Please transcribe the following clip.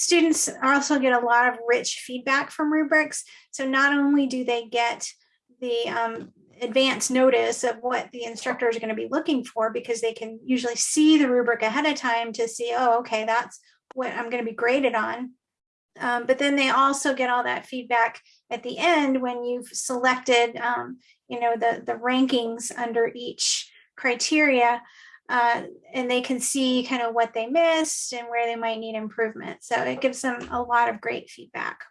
students also get a lot of rich feedback from rubrics. So not only do they get the um, advance notice of what the instructors are going to be looking for because they can usually see the rubric ahead of time to see, oh, okay, that's what I'm going to be graded on. Um, but then they also get all that feedback at the end when you've selected, um, you know, the, the rankings under each criteria uh, and they can see kind of what they missed and where they might need improvement. So it gives them a lot of great feedback.